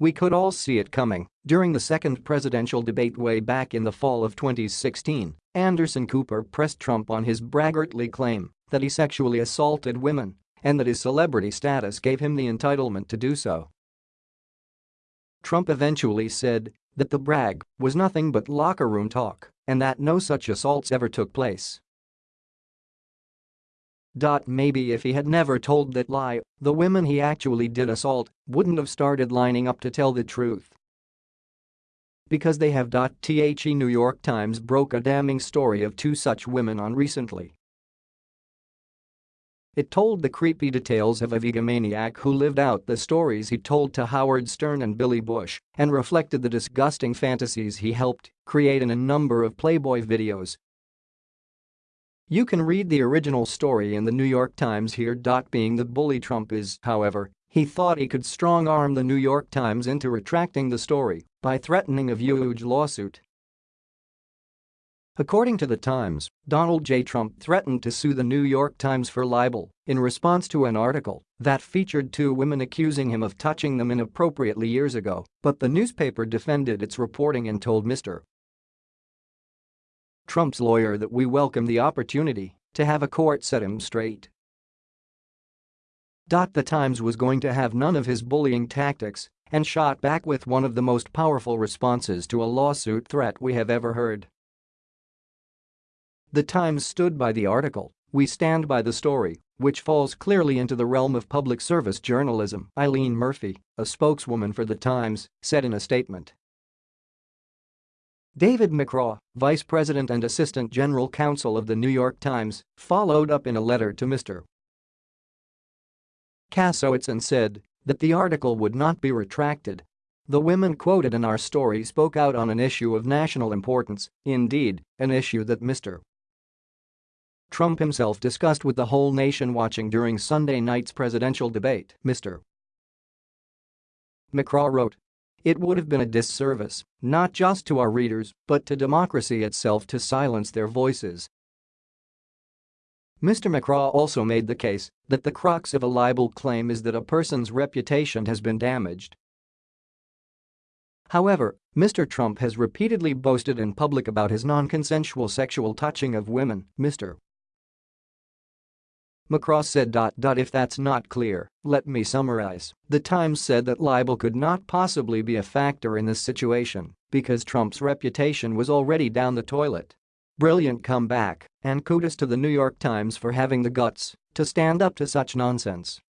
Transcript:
We could all see it coming. During the second presidential debate way back in the fall of 2016, Anderson Cooper pressed Trump on his braggartly claim that he sexually assaulted women and that his celebrity status gave him the entitlement to do so. Trump eventually said that the brag was nothing but locker room talk and that no such assaults ever took place. Maybe if he had never told that lie, the women he actually did assault wouldn't have started lining up to tell the truth. Because they have. The New York Times broke a damning story of two such women on recently. It told the creepy details of a egomaniac who lived out the stories he told to Howard Stern and Billy Bush and reflected the disgusting fantasies he helped create in a number of Playboy videos you can read the original story in the New York Times here. Being the bully Trump is, however, he thought he could strong-arm the New York Times into retracting the story by threatening a huge lawsuit. According to the Times, Donald J. Trump threatened to sue the New York Times for libel in response to an article that featured two women accusing him of touching them inappropriately years ago, but the newspaper defended its reporting and told Mr. Trump's lawyer that we welcome the opportunity to have a court set him straight. The Times was going to have none of his bullying tactics and shot back with one of the most powerful responses to a lawsuit threat we have ever heard. The Times stood by the article, we stand by the story, which falls clearly into the realm of public service journalism, Eileen Murphy, a spokeswoman for The Times, said in a statement. David McCraw, vice president and assistant general counsel of the New York Times, followed up in a letter to Mr. Kasowitz and said that the article would not be retracted. The women quoted in our story spoke out on an issue of national importance, indeed, an issue that Mr. Trump himself discussed with the whole nation watching during Sunday night's presidential debate, Mr. McCraw wrote, it would have been a disservice, not just to our readers, but to democracy itself to silence their voices. Mr. McCraw also made the case that the crux of a libel claim is that a person's reputation has been damaged. However, Mr. Trump has repeatedly boasted in public about his non-consensual sexual touching of women, Mr. McCraw said. If that's not clear, let me summarize. The Times said that libel could not possibly be a factor in this situation because Trump's reputation was already down the toilet. Brilliant comeback, and kudos to the New York Times for having the guts to stand up to such nonsense.